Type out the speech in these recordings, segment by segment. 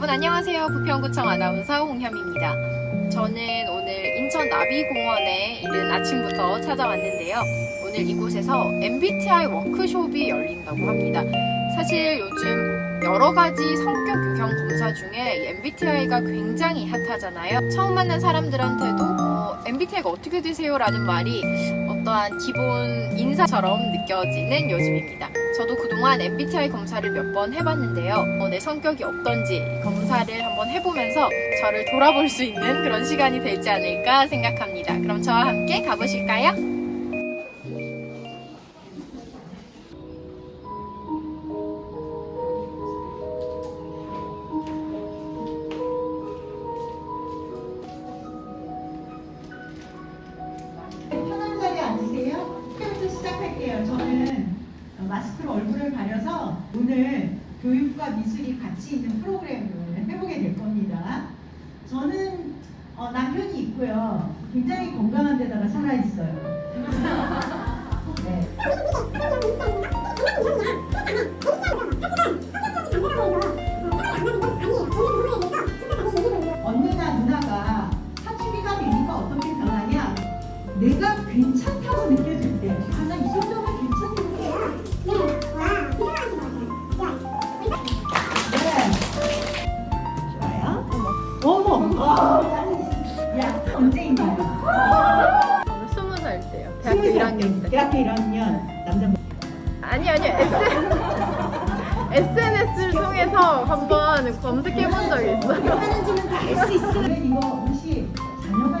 여러분 안녕하세요. 부평구청 아나운서 홍현입니다. 저는 오늘 인천 나비공원에 이른 아침부터 찾아왔는데요. 오늘 이곳에서 MBTI 워크숍이 열린다고 합니다. 사실 요즘 여러 가지 성격 유형 검사 중에 MBTI가 굉장히 핫하잖아요. 처음 만난 사람들한테도 어, MBTI가 어떻게 되세요? 라는 말이 어떠한 기본 인사처럼 느껴지는 요즘입니다. 저도 그동안 MBTI 검사를 몇 번 해봤는데요. 어, 내 성격이 어떤지 검사를 한번 해보면서 저를 돌아볼 수 있는 그런 시간이 되지 않을까 생각합니다. 그럼 저와 함께 가보실까요? 마스크로 얼굴을 가려서 오늘 교육과 미술이 같이 있는 프로그램을 해보게 될 겁니다. 저는 어, 남편이 있고요. 굉장히 건강한 데다가 살아있어요. 네. 1학년 때. 대학교 1학년 남자. 아니 아니요. SNS를 통해서 한번 검색해 본 적이 있어요. 하는지는 다 알 수 있어요. 이거 혹시 자녀가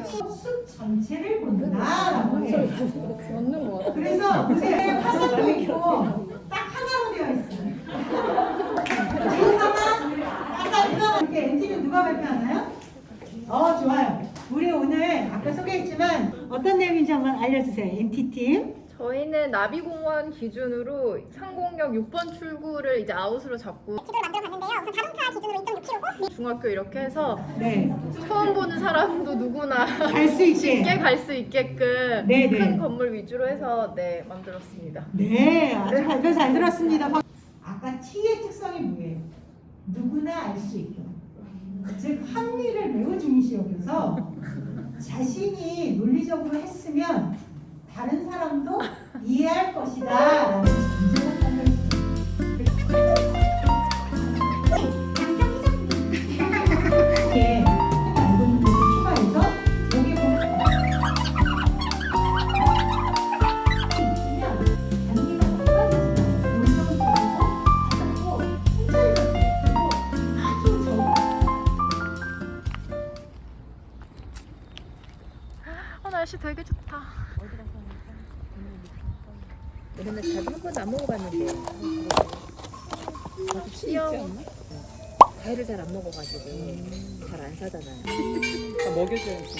숲 전체를 본다라고 해요. 맞는 거 같아요. 그래서 보세요 화살도 있고 딱 하나로 되어 있어요. 이 하나, 아까 누가 이렇게 엔지는 누가 발표하나요? 어 좋아요. 우리 오늘 아까 소개했지만 어떤 내용인지 한번 알려주세요. MT 팀. 저희는 나비공원 기준으로 상공역 6번 출구를 이제 아웃으로 잡고 지도를 만들어 봤는데요. 우선 자동차 기준으로 2.6km고 중학교 이렇게 해서 네. 처음 보는 사람도 누구나 갈 수 있게. 쉽게 갈 수 있게끔 네, 네. 큰 건물 위주로 해서 네 만들었습니다. 네, 아주 발표 잘 들었습니다. 아까 T의 특성이 뭐예요? 누구나 알 수 있게. 즉 합리를 매우 중시 여겨서 자신이 논리적으로 했으면 다른 사람 도 이해할 것이다. 어 날씨 되게 좋다. 우리는 자주 한 번도 안 먹어봤는데 저도 귀여워. 과일을 잘 안 먹어가지고 잘 안 사잖아요. 먹여줘야지.